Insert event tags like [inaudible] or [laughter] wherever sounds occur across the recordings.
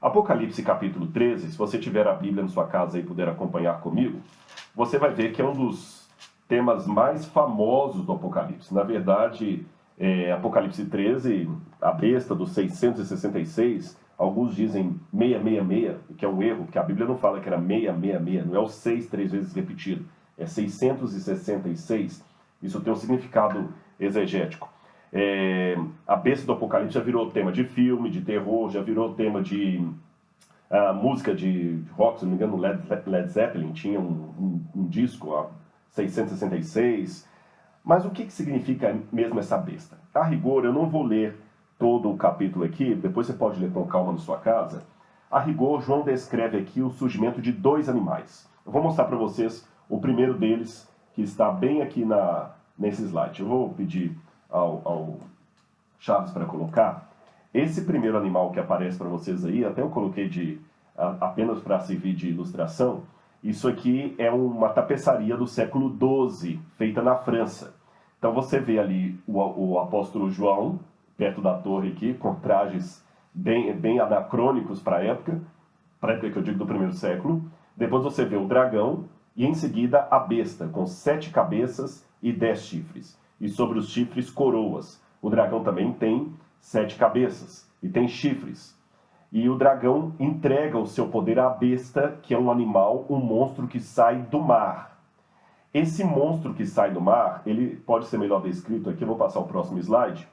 Apocalipse capítulo 13, se você tiver a Bíblia na sua casa e puder acompanhar comigo, você vai ver que é um dos temas mais famosos do Apocalipse. Na verdade, é, Apocalipse 13, a besta dos 666, alguns dizem 666, que é um erro, porque a Bíblia não fala que era 666, não é o 6 três vezes repetido, é 666. Isso tem um significado exegético. É, a besta do Apocalipse já virou tema de filme, de terror, já virou tema de uh, música de rock, se não me engano, Led, Led Zeppelin tinha um, um, um disco, a 666. Mas o que, que significa mesmo essa besta? A rigor, eu não vou ler todo o capítulo aqui, depois você pode ler com calma na sua casa. A rigor, João descreve aqui o surgimento de dois animais. Eu vou mostrar para vocês o primeiro deles, que está bem aqui na, nesse slide. Eu vou pedir ao, ao Chaves para colocar. Esse primeiro animal que aparece para vocês aí, até eu coloquei de apenas para servir de ilustração, isso aqui é uma tapeçaria do século XII, feita na França. Então você vê ali o, o apóstolo João, perto da torre aqui, com trajes bem, bem anacrônicos para a época, para a época que eu digo do primeiro século. Depois você vê o dragão e em seguida a besta, com sete cabeças e dez chifres e sobre os chifres coroas. O dragão também tem sete cabeças e tem chifres. E o dragão entrega o seu poder à besta, que é um animal, um monstro que sai do mar. Esse monstro que sai do mar, ele pode ser melhor descrito aqui, eu vou passar o próximo slide.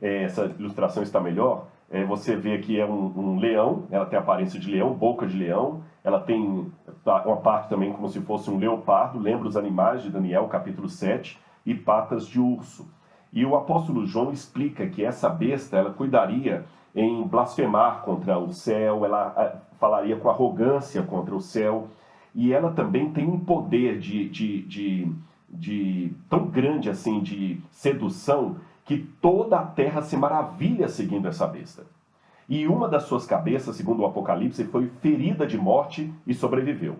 É, essa ilustração está melhor. É, você vê aqui é um, um, leão, ela tem aparência de leão, boca de leão, ela tem uma parte também como se fosse um leopardo, lembra os animais de Daniel, capítulo 7 e patas de urso. E o apóstolo João explica que essa besta ela cuidaria em blasfemar contra o céu, ela falaria com arrogância contra o céu, e ela também tem um poder de, de, de, de tão grande assim de sedução que toda a terra se maravilha seguindo essa besta. E uma das suas cabeças, segundo o Apocalipse, foi ferida de morte e sobreviveu.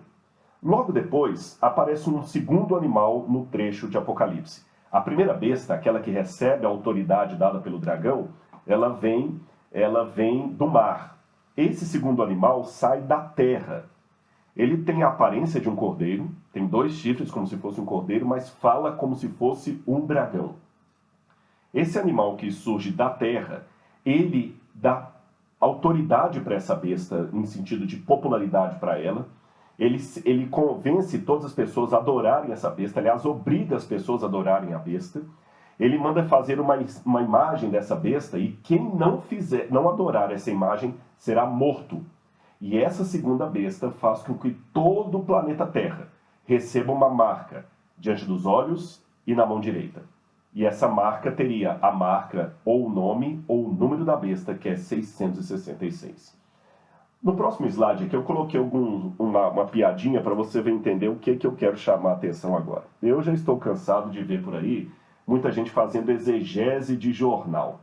Logo depois, aparece um segundo animal no trecho de Apocalipse. A primeira besta, aquela que recebe a autoridade dada pelo dragão, ela vem, ela vem do mar. Esse segundo animal sai da terra. Ele tem a aparência de um cordeiro, tem dois chifres como se fosse um cordeiro, mas fala como se fosse um dragão. Esse animal que surge da terra, ele dá autoridade para essa besta, em sentido de popularidade para ela, ele, ele convence todas as pessoas a adorarem essa besta, aliás, obriga as pessoas a adorarem a besta. Ele manda fazer uma, uma imagem dessa besta e quem não fizer, não adorar essa imagem será morto. E essa segunda besta faz com que todo o planeta Terra receba uma marca diante dos olhos e na mão direita. E essa marca teria a marca ou o nome ou o número da besta, que é 666. No próximo slide aqui eu coloquei algum, uma, uma piadinha para você entender o que, que eu quero chamar a atenção agora. Eu já estou cansado de ver por aí muita gente fazendo exegese de jornal.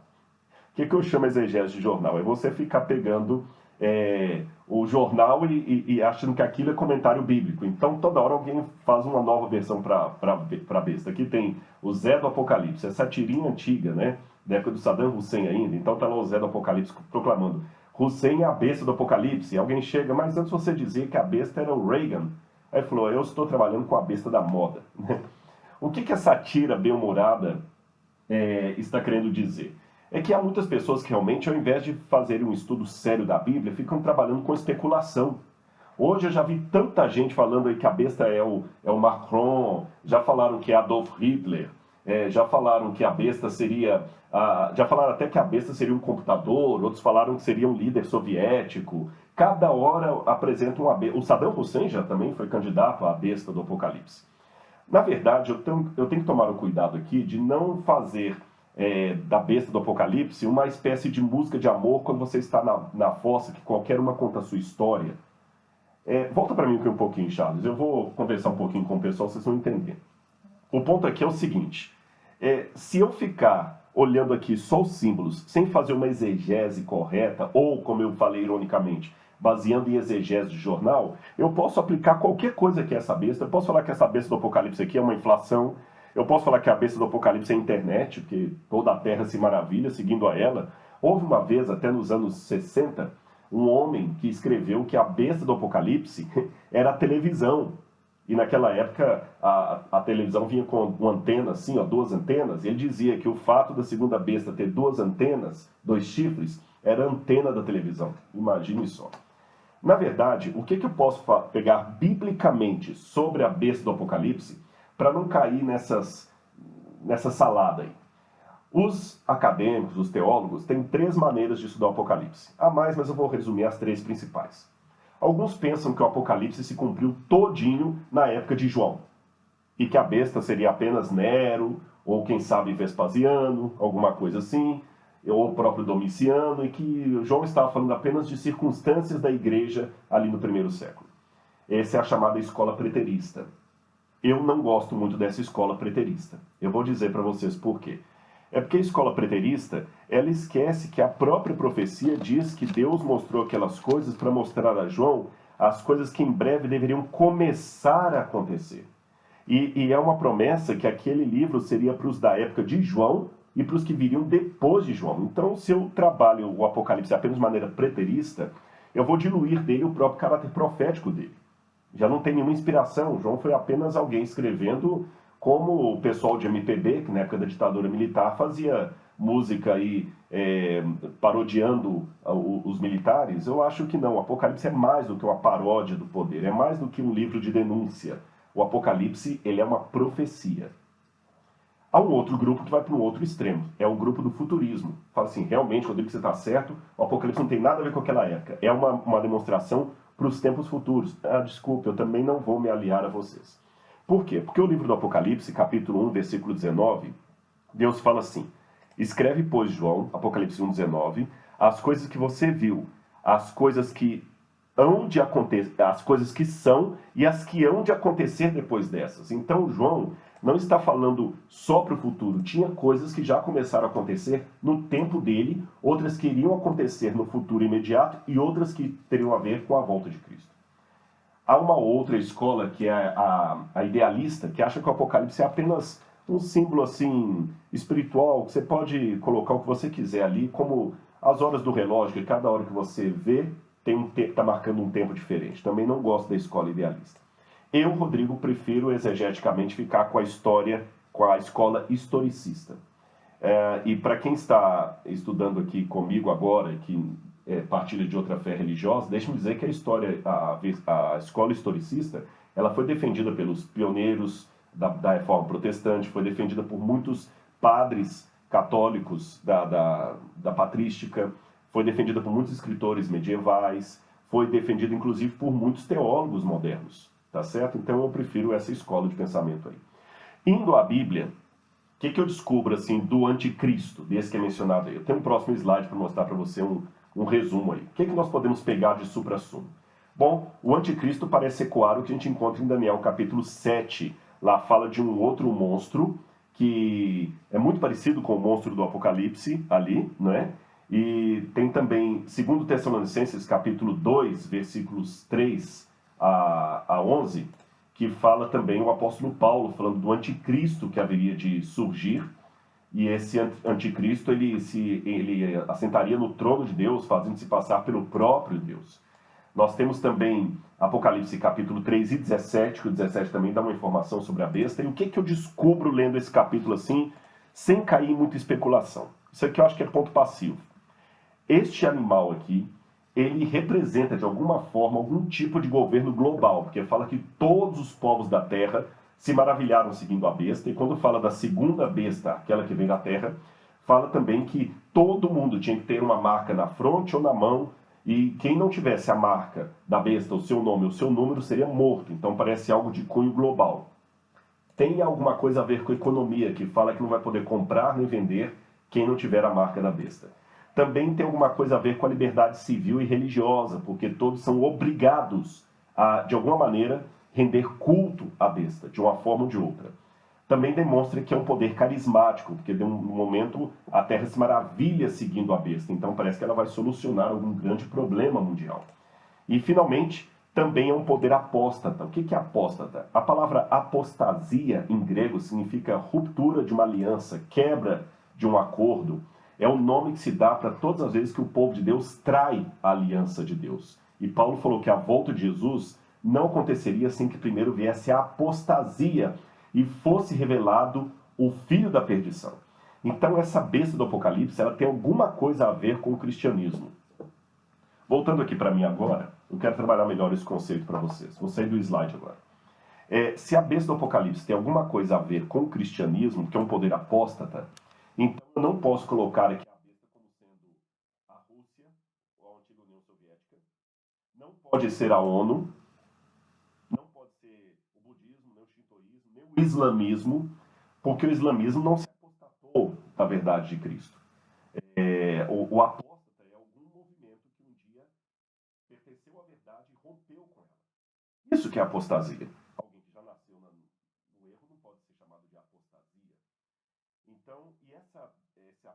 O que, que eu chamo exegese de jornal? É você ficar pegando é, o jornal e, e, e, achando que aquilo é comentário bíblico. Então toda hora alguém faz uma nova versão para a besta. Aqui tem o Zé do Apocalipse, essa tirinha antiga, né? Da época do Saddam Hussein ainda. Então tá lá o Zé do Apocalipse proclamando Hussein é a besta do Apocalipse. E alguém chega, mas antes você dizia que a besta era o Reagan. Aí falou, eu estou trabalhando com a besta da moda. [laughs] o que, que essa tira bem-humorada é, está querendo dizer? É que há muitas pessoas que realmente, ao invés de fazerem um estudo sério da Bíblia, ficam trabalhando com especulação. Hoje eu já vi tanta gente falando aí que a besta é o, é o Macron, já falaram que é Adolf Hitler, é, já falaram que a besta seria. já falaram até que a besta seria um computador, outros falaram que seria um líder soviético. Cada hora apresenta uma besta. O Saddam Hussein já também foi candidato à besta do Apocalipse. Na verdade, eu tenho, eu tenho que tomar o cuidado aqui de não fazer é, da besta do Apocalipse uma espécie de música de amor quando você está na, na fossa, que qualquer uma conta a sua história. É, volta para mim aqui um pouquinho, Charles. Eu vou conversar um pouquinho com o pessoal, vocês vão entender. O ponto aqui é o seguinte, é, se eu ficar olhando aqui só os símbolos, sem fazer uma exegese correta, ou, como eu falei ironicamente, baseando em exegese de jornal, eu posso aplicar qualquer coisa que é essa besta. Eu posso falar que essa besta do Apocalipse aqui é uma inflação. Eu posso falar que a besta do Apocalipse é a internet, porque toda a Terra se maravilha seguindo a ela. Houve uma vez, até nos anos 60, um homem que escreveu que a besta do Apocalipse [laughs] era a televisão. E naquela época a, a televisão vinha com uma antena assim, ó, duas antenas. E ele dizia que o fato da segunda besta ter duas antenas, dois chifres, era a antena da televisão. Imagine só. Na verdade, o que, que eu posso pegar biblicamente sobre a besta do Apocalipse para não cair nessas, nessa salada aí? Os acadêmicos, os teólogos, têm três maneiras de estudar o Apocalipse. Há mais, mas eu vou resumir as três principais. Alguns pensam que o Apocalipse se cumpriu todinho na época de João, e que a besta seria apenas Nero, ou quem sabe Vespasiano, alguma coisa assim, ou o próprio Domiciano, e que João estava falando apenas de circunstâncias da igreja ali no primeiro século. Essa é a chamada escola preterista. Eu não gosto muito dessa escola preterista. Eu vou dizer para vocês por quê. É porque a escola preterista, ela esquece que a própria profecia diz que Deus mostrou aquelas coisas para mostrar a João as coisas que em breve deveriam começar a acontecer. E, e é uma promessa que aquele livro seria para os da época de João e para os que viriam depois de João. Então, se eu trabalho o Apocalipse apenas de maneira preterista, eu vou diluir dele o próprio caráter profético dele. Já não tem nenhuma inspiração. João foi apenas alguém escrevendo como o pessoal de MPB, que na época da ditadura militar fazia música aí é, parodiando os militares, eu acho que não. O Apocalipse é mais do que uma paródia do poder, é mais do que um livro de denúncia. O Apocalipse ele é uma profecia. Há um outro grupo que vai para um outro extremo, é o grupo do futurismo. Fala assim, realmente, Rodrigo, você está certo, o Apocalipse não tem nada a ver com aquela época. É uma, uma demonstração para os tempos futuros. Ah, desculpe, eu também não vou me aliar a vocês. Por quê? Porque o livro do Apocalipse, capítulo 1, versículo 19, Deus fala assim, Escreve, pois, João, Apocalipse 1, 19, as coisas que você viu, as coisas que hão de acontecer, as coisas que são e as que hão de acontecer depois dessas. Então, João não está falando só para o futuro. Tinha coisas que já começaram a acontecer no tempo dele, outras que iriam acontecer no futuro imediato e outras que teriam a ver com a volta de Cristo. Há uma outra escola, que é a, a idealista, que acha que o Apocalipse é apenas um símbolo assim espiritual, que você pode colocar o que você quiser ali, como as horas do relógio, que cada hora que você vê tem um está marcando um tempo diferente. Também não gosto da escola idealista. Eu, Rodrigo, prefiro exegeticamente ficar com a história, com a escola historicista. É, e para quem está estudando aqui comigo agora, que é, partilha de outra fé religiosa, deixe-me dizer que a história, a, a escola historicista, ela foi defendida pelos pioneiros da, da reforma protestante, foi defendida por muitos padres católicos da, da, da patrística, foi defendida por muitos escritores medievais, foi defendida inclusive por muitos teólogos modernos, tá certo? Então eu prefiro essa escola de pensamento aí. Indo à Bíblia, o que, que eu descubro assim do anticristo, desse que é mencionado aí? Eu tenho um próximo slide para mostrar para você um, um resumo aí. O que, que nós podemos pegar de supra-sumo? Bom, o anticristo parece ecoar o que a gente encontra em Daniel capítulo 7. Lá fala de um outro monstro que é muito parecido com o monstro do Apocalipse ali, né? E tem também, segundo Tessalonicenses capítulo 2, versículos 3 a, a 11, que fala também o apóstolo Paulo falando do anticristo que haveria de surgir, e esse anticristo ele se ele assentaria no trono de Deus, fazendo-se passar pelo próprio Deus. Nós temos também Apocalipse capítulo 3 e 17, que o 17 também dá uma informação sobre a besta. E o que, que eu descubro lendo esse capítulo assim, sem cair em muita especulação? Isso aqui eu acho que é ponto passivo. Este animal aqui, ele representa de alguma forma algum tipo de governo global, porque fala que todos os povos da terra se maravilharam seguindo a besta, e quando fala da segunda besta, aquela que vem da terra, fala também que todo mundo tinha que ter uma marca na fronte ou na mão, e quem não tivesse a marca da besta, o seu nome, o seu número, seria morto. Então parece algo de cunho global. Tem alguma coisa a ver com economia, que fala que não vai poder comprar nem vender quem não tiver a marca da besta. Também tem alguma coisa a ver com a liberdade civil e religiosa, porque todos são obrigados a, de alguma maneira, render culto à besta, de uma forma ou de outra. Também demonstra que é um poder carismático, porque de um momento a Terra se maravilha seguindo a besta, então parece que ela vai solucionar algum grande problema mundial. E, finalmente, também é um poder apóstata. O que é apóstata? A palavra apostasia em grego significa ruptura de uma aliança, quebra de um acordo. É o nome que se dá para todas as vezes que o povo de Deus trai a aliança de Deus. E Paulo falou que a volta de Jesus não aconteceria sem que primeiro viesse a apostasia e fosse revelado o filho da perdição. Então essa besta do Apocalipse, ela tem alguma coisa a ver com o cristianismo. Voltando aqui para mim agora, eu quero trabalhar melhor esse conceito para vocês. Vou sair do slide agora. É, se a besta do Apocalipse tem alguma coisa a ver com o cristianismo, que é um poder apóstata, então eu não posso colocar aqui a besta como sendo a Rússia ou a antiga União Soviética, não pode ser a ONU, não pode ser o budismo, nem o shintoísmo, nem o islamismo, porque o islamismo não se apostatou da verdade de Cristo. É, o, o apóstata é algum movimento que um dia pertenceu à verdade e rompeu com ela. Isso que é apostasia. Alguém que já nasceu no erro não pode ser chamado de apostasia. Então, e essa, esse,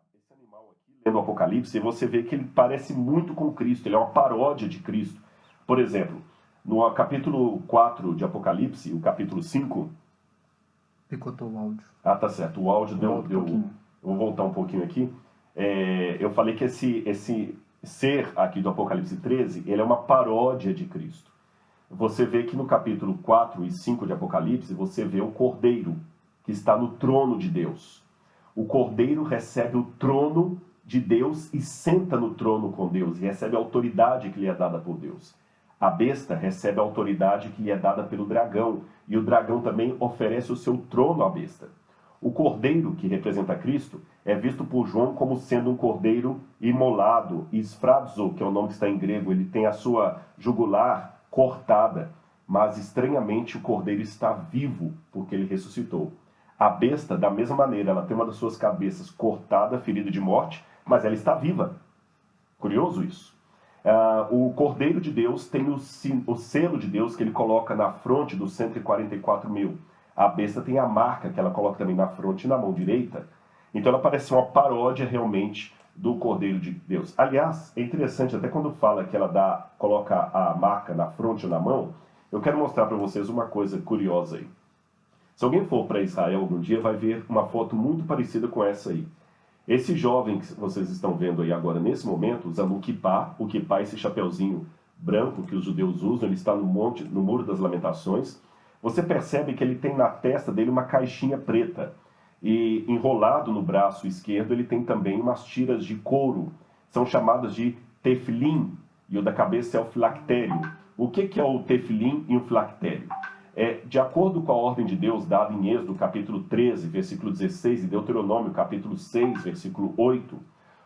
animal aqui, lendo o Apocalipse, você vê que ele parece muito com Cristo, ele é uma paródia de Cristo. Por exemplo, no capítulo 4 de Apocalipse, o capítulo 5, Picotou o áudio. Ah, tá certo. O áudio deu. deu um vou voltar um pouquinho aqui. É, eu falei que esse, esse ser aqui do Apocalipse 13, ele é uma paródia de Cristo. Você vê que no capítulo 4 e 5 de Apocalipse, você vê o Cordeiro, que está no trono de Deus. O Cordeiro recebe o trono de Deus e senta no trono com Deus, e recebe a autoridade que lhe é dada por Deus. A besta recebe a autoridade que lhe é dada pelo dragão, e o dragão também oferece o seu trono à besta. O cordeiro, que representa Cristo, é visto por João como sendo um cordeiro imolado, esfrazo, que é o nome que está em grego, ele tem a sua jugular cortada, mas estranhamente o cordeiro está vivo, porque ele ressuscitou. A besta, da mesma maneira, ela tem uma das suas cabeças cortada, ferida de morte, mas ela está viva. Curioso isso. Uh, o Cordeiro de Deus tem o, o, selo de Deus que ele coloca na fronte dos 144 mil. A besta tem a marca que ela coloca também na fronte e na mão direita. Então ela parece uma paródia realmente do Cordeiro de Deus. Aliás, é interessante até quando fala que ela dá, coloca a marca na fronte ou na mão, eu quero mostrar para vocês uma coisa curiosa aí. Se alguém for para Israel algum dia, vai ver uma foto muito parecida com essa aí. Esse jovem que vocês estão vendo aí agora, nesse momento, usando o kippah, o é esse chapeuzinho branco que os judeus usam, ele está no monte, no Muro das Lamentações. Você percebe que ele tem na testa dele uma caixinha preta. E enrolado no braço esquerdo, ele tem também umas tiras de couro. São chamadas de teflim, e o da cabeça é o filactério. O que, que é o teflim e o filactério? É, de acordo com a ordem de Deus dada em Êxodo capítulo 13, versículo 16 e Deuteronômio capítulo 6, versículo 8,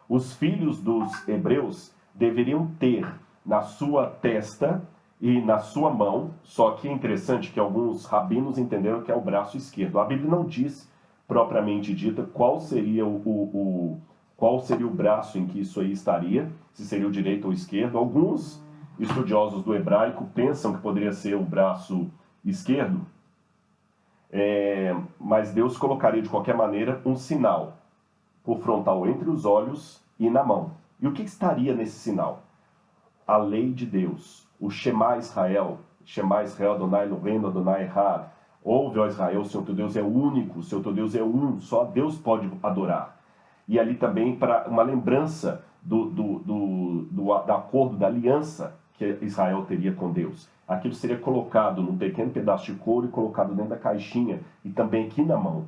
os filhos dos hebreus deveriam ter na sua testa e na sua mão, só que é interessante que alguns rabinos entenderam que é o braço esquerdo. A Bíblia não diz propriamente dita qual seria o, o, qual seria o braço em que isso aí estaria, se seria o direito ou o esquerdo. Alguns estudiosos do hebraico pensam que poderia ser o braço esquerdo, é, mas Deus colocaria de qualquer maneira um sinal por frontal entre os olhos e na mão. E o que estaria nesse sinal? A lei de Deus, o Shema Israel, Shema Israel, Adonai Eloheinu, Adonai Echad. Ouve, ó Israel, o Senhor teu Deus é único, o Senhor teu Deus é um, só Deus pode adorar. E ali também para uma lembrança do, do, do, do, do acordo, da aliança que Israel teria com Deus. Aquilo seria colocado num pequeno pedaço de couro e colocado dentro da caixinha e também aqui na mão.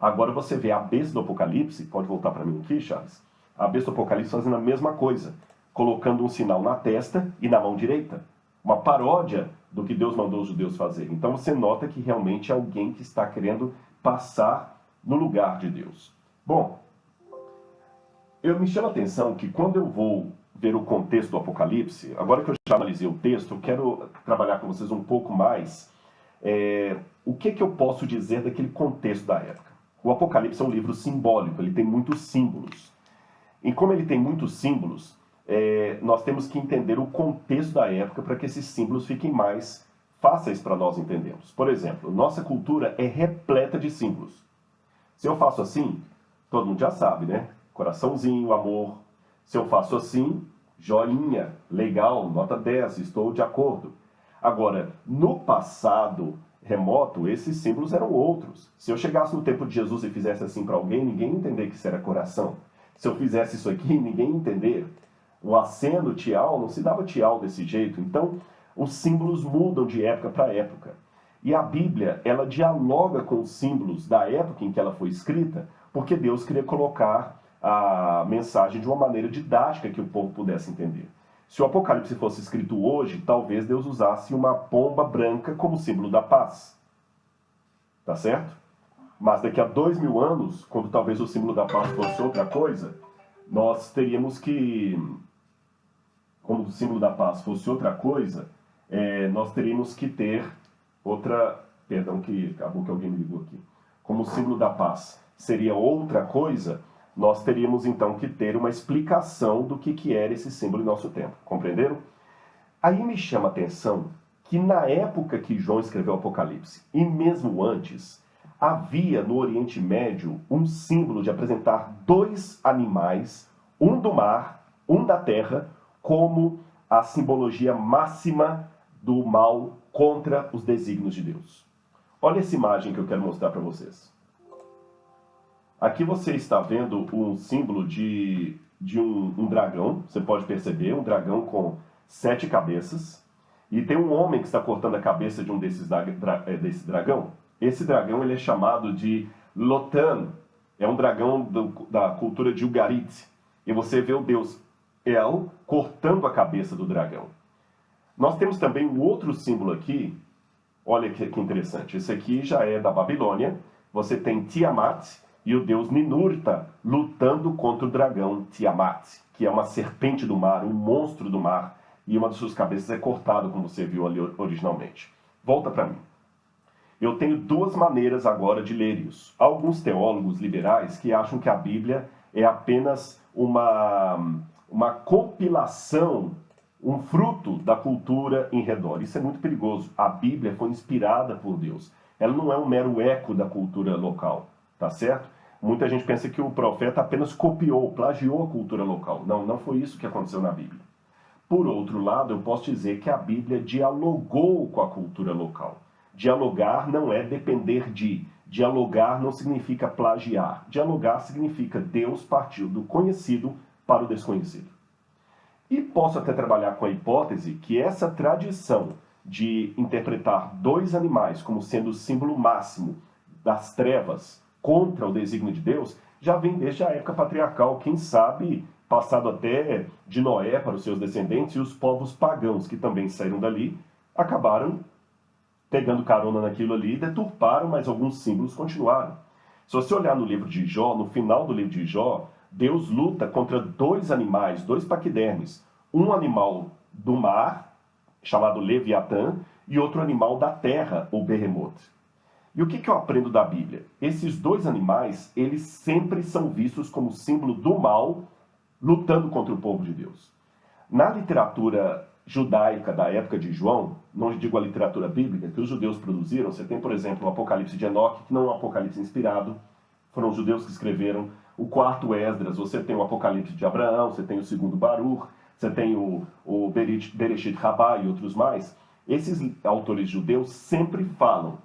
Agora você vê a besta do Apocalipse, pode voltar para mim aqui, Charles? A besta do Apocalipse fazendo a mesma coisa, colocando um sinal na testa e na mão direita. Uma paródia do que Deus mandou os judeus fazer. Então você nota que realmente é alguém que está querendo passar no lugar de Deus. Bom, eu me chama a atenção que quando eu vou ver o contexto do Apocalipse, agora que eu já analisei o texto, eu quero trabalhar com vocês um pouco mais é, o que, que eu posso dizer daquele contexto da época. O Apocalipse é um livro simbólico, ele tem muitos símbolos. E como ele tem muitos símbolos, é, nós temos que entender o contexto da época para que esses símbolos fiquem mais fáceis para nós entendermos. Por exemplo, nossa cultura é repleta de símbolos. Se eu faço assim, todo mundo já sabe, né? Coraçãozinho, amor, se eu faço assim, joinha, legal, nota 10, estou de acordo. Agora, no passado remoto, esses símbolos eram outros. Se eu chegasse no tempo de Jesus e fizesse assim para alguém, ninguém ia entender que isso era coração. Se eu fizesse isso aqui, ninguém ia entender. O aceno, tial, não se dava tial desse jeito. Então, os símbolos mudam de época para época. E a Bíblia, ela dialoga com os símbolos da época em que ela foi escrita, porque Deus queria colocar a mensagem de uma maneira didática que o povo pudesse entender. Se o Apocalipse fosse escrito hoje, talvez Deus usasse uma pomba branca como símbolo da paz. Tá certo? Mas daqui a dois mil anos, quando talvez o símbolo da paz fosse outra coisa, nós teríamos que, como o símbolo da paz fosse outra coisa, é, nós teríamos que ter outra, perdão que acabou que alguém me ligou aqui, como o símbolo da paz seria outra coisa, nós teríamos então que ter uma explicação do que, que era esse símbolo em nosso tempo. Compreenderam? Aí me chama a atenção que na época que João escreveu o Apocalipse, e mesmo antes, havia no Oriente Médio um símbolo de apresentar dois animais, um do mar, um da terra, como a simbologia máxima do mal contra os desígnios de Deus. Olha essa imagem que eu quero mostrar para vocês. Aqui você está vendo um símbolo de, de um, um, dragão, você pode perceber, um dragão com sete cabeças. E tem um homem que está cortando a cabeça de um desses dra, é, desse dragão. Esse dragão ele é chamado de Lotan, é um dragão do, da cultura de Ugarit. E você vê o deus El cortando a cabeça do dragão. Nós temos também um outro símbolo aqui, olha que, que interessante, esse aqui já é da Babilônia. Você tem Tiamat, e o deus Ninurta lutando contra o dragão Tiamat, que é uma serpente do mar, um monstro do mar, e uma de suas cabeças é cortada, como você viu ali originalmente. Volta para mim. Eu tenho duas maneiras agora de ler isso. Alguns teólogos liberais que acham que a Bíblia é apenas uma, uma compilação, um fruto da cultura em redor. Isso é muito perigoso. A Bíblia foi inspirada por Deus. Ela não é um mero eco da cultura local tá certo? Muita gente pensa que o profeta apenas copiou, plagiou a cultura local. Não, não foi isso que aconteceu na Bíblia. Por outro lado, eu posso dizer que a Bíblia dialogou com a cultura local. Dialogar não é depender de. Dialogar não significa plagiar. Dialogar significa Deus partiu do conhecido para o desconhecido. E posso até trabalhar com a hipótese que essa tradição de interpretar dois animais como sendo o símbolo máximo das trevas contra o desígnio de Deus, já vem desde a época patriarcal, quem sabe passado até de Noé para os seus descendentes e os povos pagãos que também saíram dali, acabaram pegando carona naquilo ali, deturparam, mas alguns símbolos continuaram. Se você olhar no livro de Jó, no final do livro de Jó, Deus luta contra dois animais, dois paquidermes. Um animal do mar, chamado Leviatã, e outro animal da terra, o Behemoth. E o que, que eu aprendo da Bíblia? Esses dois animais, eles sempre são vistos como símbolo do mal lutando contra o povo de Deus. Na literatura judaica da época de João, não digo a literatura bíblica, que os judeus produziram, você tem, por exemplo, o Apocalipse de Enoque, que não é um Apocalipse inspirado, foram os judeus que escreveram. O quarto Esdras, você tem o Apocalipse de Abraão, você tem o segundo Baruch, você tem o, o Bereshit Rabá e outros mais. Esses autores judeus sempre falam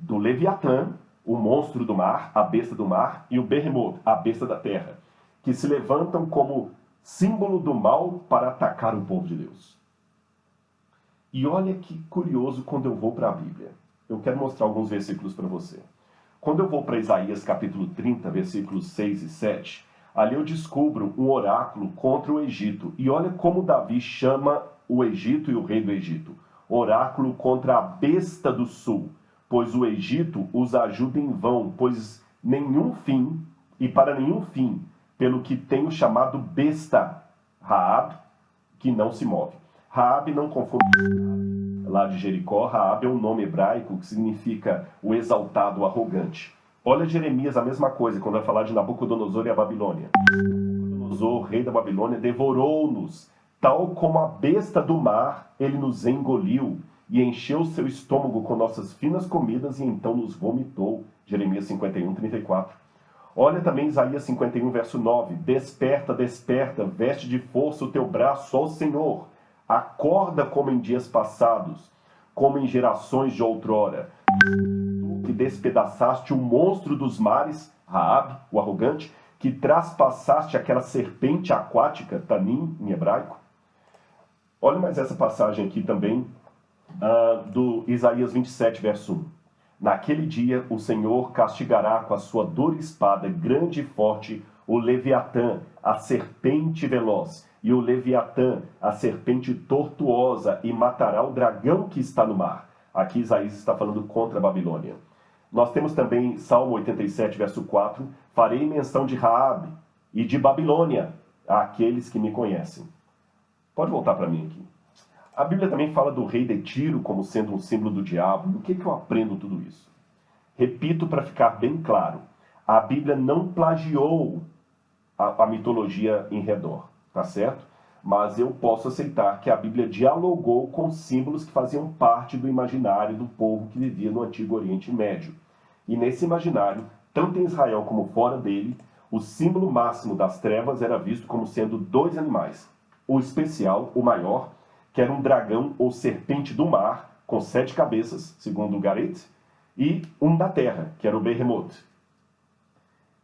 do Leviatã, o monstro do mar, a besta do mar, e o Behemoth, a besta da terra, que se levantam como símbolo do mal para atacar o povo de Deus. E olha que curioso quando eu vou para a Bíblia. Eu quero mostrar alguns versículos para você. Quando eu vou para Isaías capítulo 30, versículos 6 e 7, ali eu descubro um oráculo contra o Egito. E olha como Davi chama o Egito e o rei do Egito. Oráculo contra a besta do sul, pois o Egito os ajuda em vão, pois nenhum fim, e para nenhum fim, pelo que tenho chamado besta, Raab, que não se move. Raab não confunde lá de Jericó, Raab é um nome hebraico que significa o exaltado, o arrogante. Olha Jeremias, a mesma coisa, quando vai falar de Nabucodonosor e a Babilônia. Nabucodonosor, rei da Babilônia, devorou-nos, tal como a besta do mar, ele nos engoliu e encheu seu estômago com nossas finas comidas e então nos vomitou. Jeremias 51, 34. Olha também Isaías 51, verso 9. Desperta, desperta, veste de força o teu braço, ó Senhor. Acorda como em dias passados, como em gerações de outrora. Tu que despedaçaste o monstro dos mares, Raab, o arrogante, que traspassaste aquela serpente aquática, Tanim, em hebraico. Olha mais essa passagem aqui também, uh, do Isaías 27, verso 1. Naquele dia o Senhor castigará com a sua dura espada grande e forte o Leviatã, a serpente veloz, e o Leviatã, a serpente tortuosa, e matará o dragão que está no mar. Aqui Isaías está falando contra a Babilônia. Nós temos também Salmo 87, verso 4, farei menção de Raabe e de Babilônia àqueles que me conhecem. Pode voltar para mim aqui. A Bíblia também fala do rei de Tiro como sendo um símbolo do diabo. O que, que eu aprendo tudo isso? Repito para ficar bem claro. A Bíblia não plagiou a, a mitologia em redor, tá certo? Mas eu posso aceitar que a Bíblia dialogou com símbolos que faziam parte do imaginário do povo que vivia no Antigo Oriente Médio. E nesse imaginário, tanto em Israel como fora dele, o símbolo máximo das trevas era visto como sendo dois animais. O especial, o maior, que era um dragão ou serpente do mar, com sete cabeças, segundo o Garet, e um da terra, que era o Behemoth.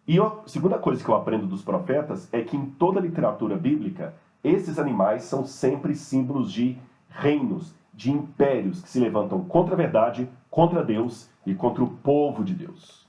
E a segunda coisa que eu aprendo dos profetas é que em toda a literatura bíblica, esses animais são sempre símbolos de reinos, de impérios que se levantam contra a verdade, contra Deus e contra o povo de Deus.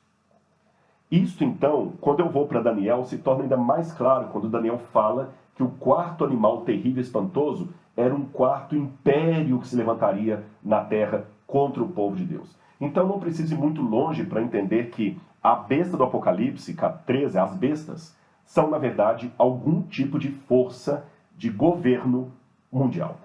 Isto então, quando eu vou para Daniel, se torna ainda mais claro quando Daniel fala que o quarto animal terrível e espantoso era um quarto império que se levantaria na terra contra o povo de Deus. Então não precise ir muito longe para entender que a besta do Apocalipse, 13, as bestas, são na verdade algum tipo de força de governo mundial.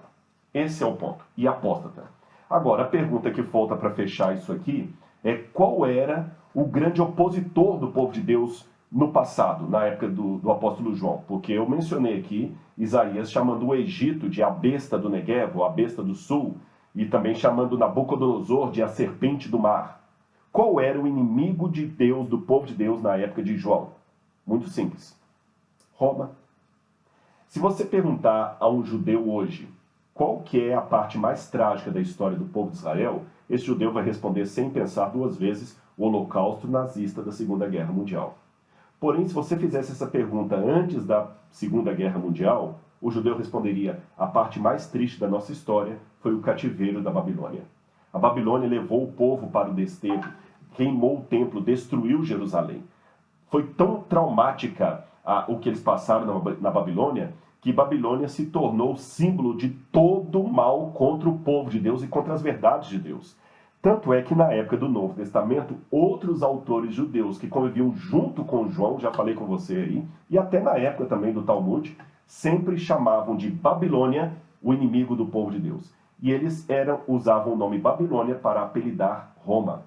Esse é o ponto. E apóstata. Agora, a pergunta que falta para fechar isso aqui é qual era o grande opositor do povo de Deus no passado, na época do, do, apóstolo João, porque eu mencionei aqui Isaías chamando o Egito de a besta do Negev, a besta do sul, e também chamando Nabucodonosor de a serpente do mar. Qual era o inimigo de Deus, do povo de Deus, na época de João? Muito simples. Roma. Se você perguntar a um judeu hoje qual que é a parte mais trágica da história do povo de Israel, esse judeu vai responder sem pensar duas vezes o holocausto nazista da Segunda Guerra Mundial. Porém, se você fizesse essa pergunta antes da Segunda Guerra Mundial, o judeu responderia: a parte mais triste da nossa história foi o cativeiro da Babilônia. A Babilônia levou o povo para o desterro, queimou o templo, destruiu Jerusalém. Foi tão traumática a, o que eles passaram na, na Babilônia que Babilônia se tornou símbolo de todo o mal contra o povo de Deus e contra as verdades de Deus. Tanto é que na época do Novo Testamento, outros autores judeus que conviviam junto com João, já falei com você aí, e até na época também do Talmud, sempre chamavam de Babilônia o inimigo do povo de Deus. E eles eram usavam o nome Babilônia para apelidar Roma.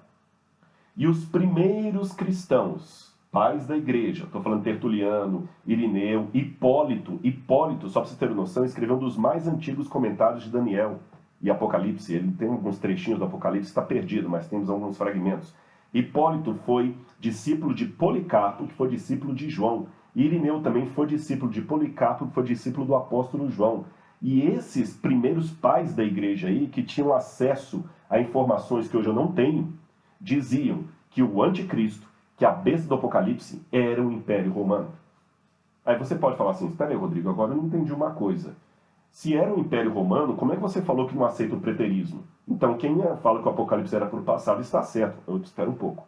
E os primeiros cristãos, pais da igreja, estou falando Tertuliano, Irineu, Hipólito, Hipólito, só para você ter noção, escreveu um dos mais antigos comentários de Daniel, e Apocalipse. Ele tem alguns trechinhos do Apocalipse, está perdido, mas temos alguns fragmentos. Hipólito foi discípulo de Policarpo, que foi discípulo de João. Irineu também foi discípulo de Policarpo, que foi discípulo do apóstolo João. E esses primeiros pais da igreja aí, que tinham acesso a informações que hoje eu não tenho, diziam que o anticristo, que a besta do Apocalipse, era o Império Romano. Aí você pode falar assim, espera aí, Rodrigo, agora eu não entendi uma coisa. Se era o Império Romano, como é que você falou que não aceita o preterismo? Então, quem fala que o Apocalipse era para o passado está certo. Eu espero um pouco.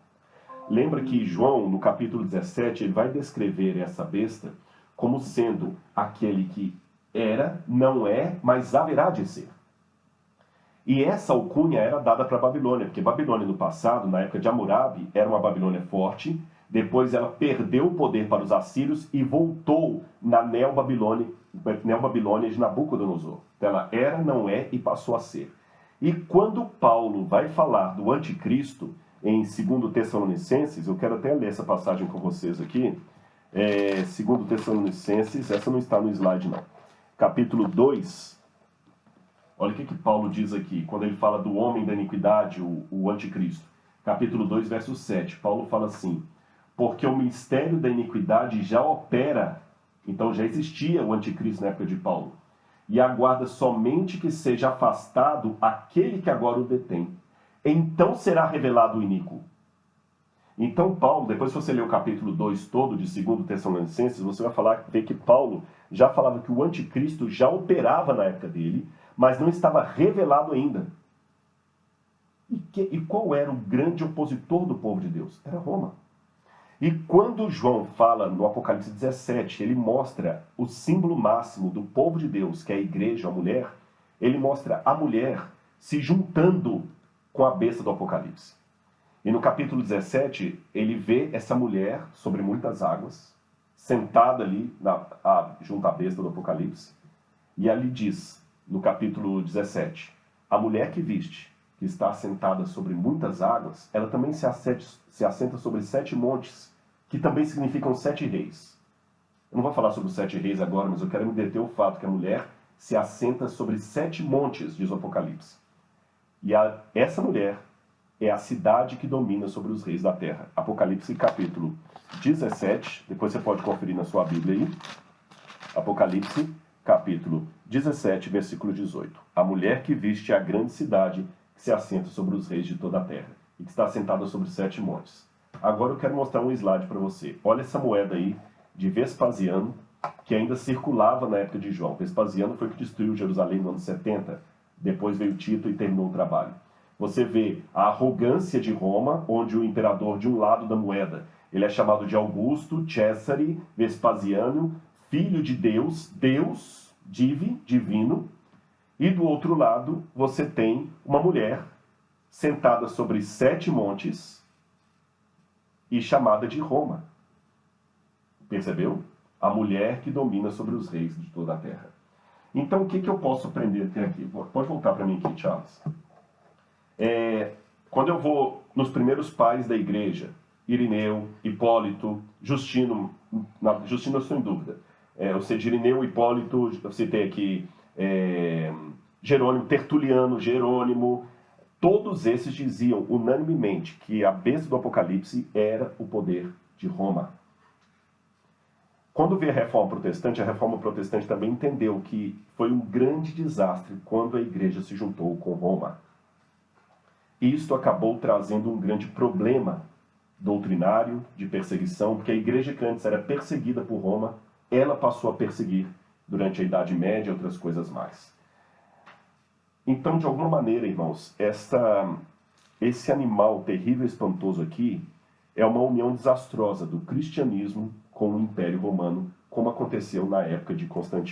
Lembra que João, no capítulo 17, ele vai descrever essa besta como sendo aquele que era, não é, mas haverá de ser. E essa alcunha era dada para a Babilônia, porque Babilônia no passado, na época de Hammurabi, era uma Babilônia forte, depois ela perdeu o poder para os assírios e voltou na Neo-Babilônia Neo-Babilônia de Nabucodonosor. Ela era, não é e passou a ser. E quando Paulo vai falar do anticristo em 2 Tessalonicenses, eu quero até ler essa passagem com vocês aqui, é, 2 Tessalonicenses, essa não está no slide não, capítulo 2, olha o que, que Paulo diz aqui, quando ele fala do homem da iniquidade, o, o anticristo. Capítulo 2, verso 7, Paulo fala assim, porque o mistério da iniquidade já opera. Então já existia o anticristo na época de Paulo. E aguarda somente que seja afastado aquele que agora o detém. Então será revelado o iníquo. Então Paulo, depois se você ler o capítulo 2 todo de 2 Tessalonicenses, você vai falar, ver que Paulo já falava que o anticristo já operava na época dele, mas não estava revelado ainda. E, que, e qual era o grande opositor do povo de Deus? Era Roma. E quando João fala no Apocalipse 17, ele mostra o símbolo máximo do povo de Deus, que é a igreja, a mulher, ele mostra a mulher se juntando com a besta do Apocalipse. E no capítulo 17, ele vê essa mulher sobre muitas águas, sentada ali na, a, junto à besta do Apocalipse, e ali diz, no capítulo 17, a mulher que viste que está assentada sobre muitas águas, ela também se, assente, se assenta sobre sete montes, que também significam sete reis. Eu não vou falar sobre os sete reis agora, mas eu quero me deter o fato que a mulher se assenta sobre sete montes, diz o Apocalipse. E a, essa mulher é a cidade que domina sobre os reis da terra. Apocalipse capítulo 17, depois você pode conferir na sua Bíblia aí. Apocalipse capítulo 17, versículo 18. A mulher que viste a grande cidade que se assenta sobre os reis de toda a terra e que está assentada sobre sete montes. Agora eu quero mostrar um slide para você. Olha essa moeda aí de Vespasiano, que ainda circulava na época de João. Vespasiano foi que destruiu Jerusalém no ano 70. Depois veio Tito e terminou o trabalho. Você vê a arrogância de Roma, onde o imperador de um lado da moeda, ele é chamado de Augusto, Cesare, Vespasiano, filho de Deus, Deus, divi, divino, e do outro lado, você tem uma mulher sentada sobre sete montes e chamada de Roma. Percebeu? A mulher que domina sobre os reis de toda a terra. Então, o que, que eu posso aprender até aqui? Pode voltar para mim aqui, Charles. É, quando eu vou nos primeiros pais da igreja, Irineu, Hipólito, Justino, não, Justino eu estou em dúvida. É, eu sei de Irineu, Hipólito, eu citei aqui é, Jerônimo, Tertuliano, Jerônimo, todos esses diziam unanimemente que a besta do Apocalipse era o poder de Roma. Quando veio a reforma protestante, a reforma protestante também entendeu que foi um grande desastre quando a igreja se juntou com Roma. Isto acabou trazendo um grande problema doutrinário, de perseguição, porque a igreja que antes era perseguida por Roma, ela passou a perseguir durante a Idade Média e outras coisas mais. Então, de alguma maneira, irmãos, essa, esse animal terrível e espantoso aqui é uma união desastrosa do cristianismo com o Império Romano, como aconteceu na época de Constantino.